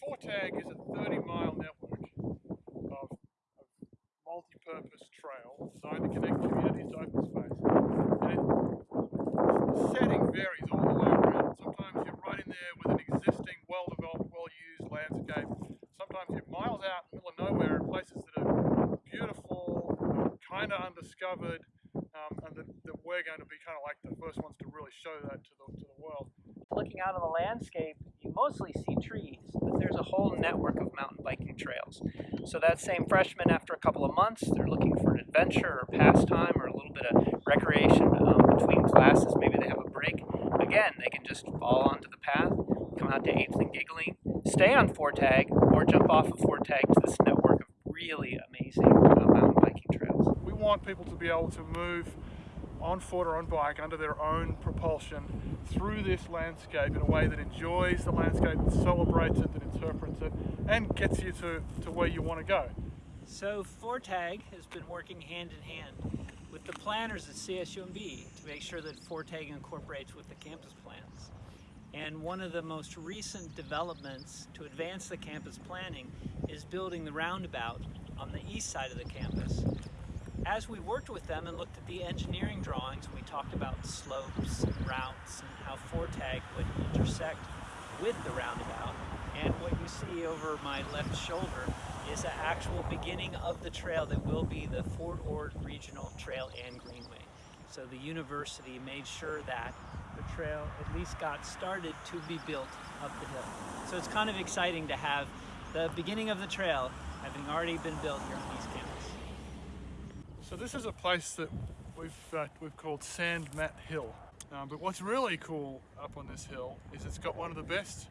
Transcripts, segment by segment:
Fortag is a 30 mile network of, of multi-purpose trail designed to connect communities to open space. And the setting varies all the way around. Sometimes you're right in there with an existing, well-developed, well-used landscape. Sometimes you're miles out in the middle of nowhere in places that are beautiful, kind of undiscovered, um, and that, that we're going to be kind of like the first ones to really show that to the, to the world. Looking out on the landscape, you mostly see trees, but there's a whole network of mountain biking trails. So that same freshman, after a couple of months, they're looking for an adventure or pastime or a little bit of recreation um, between classes. Maybe they have a break. Again, they can just fall onto the path, come out to Eighth and Gigling, stay on Fortag, or jump off of Fortag to this network of really amazing uh, mountain biking trails. We want people to be able to move on foot or on bike under their own propulsion through this landscape in a way that enjoys the landscape, that celebrates it, that interprets it, and gets you to, to where you want to go. So Fortag has been working hand in hand with the planners at CSUMB to make sure that Fortag incorporates with the campus plans. And one of the most recent developments to advance the campus planning is building the roundabout on the east side of the campus as we worked with them and looked at the engineering drawings, we talked about slopes and routes and how Fortag would intersect with the roundabout. And what you see over my left shoulder is the actual beginning of the trail that will be the Fort Ord Regional Trail and Greenway. So the university made sure that the trail at least got started to be built up the hill. So it's kind of exciting to have the beginning of the trail having already been built here on East Campus. So this is a place that we've uh, we've called Sand Mat Hill. Um, but what's really cool up on this hill is it's got one of the best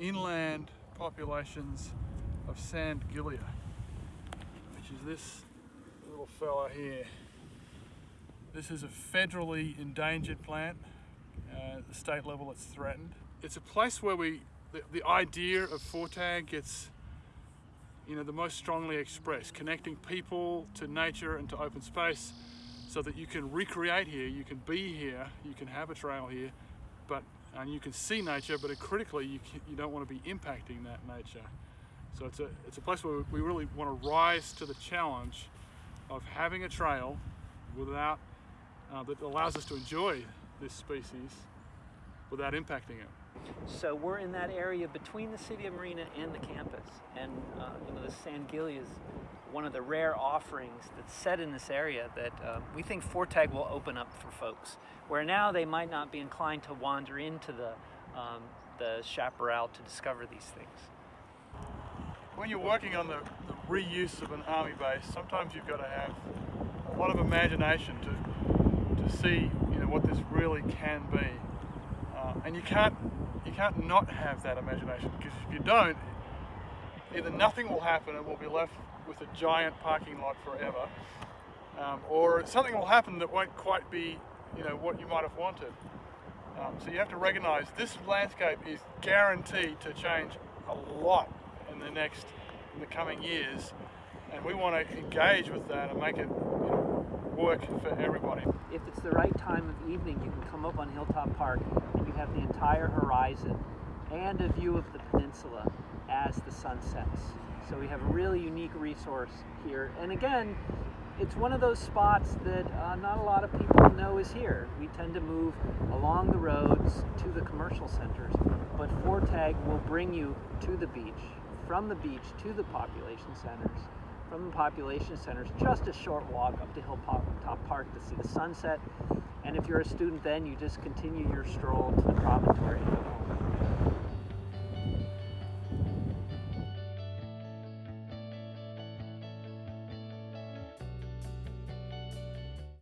inland populations of sand gilia, which is this little fella here. This is a federally endangered plant. Uh, at the state level it's threatened. It's a place where we, the, the idea of Fortag gets you know, the most strongly expressed, connecting people to nature and to open space so that you can recreate here, you can be here, you can have a trail here, but and you can see nature, but critically you, can, you don't want to be impacting that nature. So it's a, it's a place where we really want to rise to the challenge of having a trail without, uh, that allows us to enjoy this species without impacting it. So we're in that area between the City of Marina and the campus. And uh, you know, the sand gilia is one of the rare offerings that's set in this area that uh, we think Fortag will open up for folks. Where now they might not be inclined to wander into the, um, the chaparral to discover these things. When you're working on the, the reuse of an army base, sometimes you've got to have a lot of imagination to, to see you know, what this really can be. Uh, and you can't you can't not have that imagination because if you don't, either nothing will happen and we'll be left with a giant parking lot forever, um, or something will happen that won't quite be, you know, what you might have wanted. Um, so you have to recognize this landscape is guaranteed to change a lot in the next, in the coming years, and we want to engage with that and make it work for everybody. If it's the right time of evening, you can come up on Hilltop Park and you have the entire horizon and a view of the peninsula as the sun sets. So we have a really unique resource here. And again, it's one of those spots that uh, not a lot of people know is here. We tend to move along the roads to the commercial centers, but Fortag will bring you to the beach, from the beach to the population centers, from the population centers, just a short walk up to Hilltop Park to see the sunset. And if you're a student then, you just continue your stroll to the promontory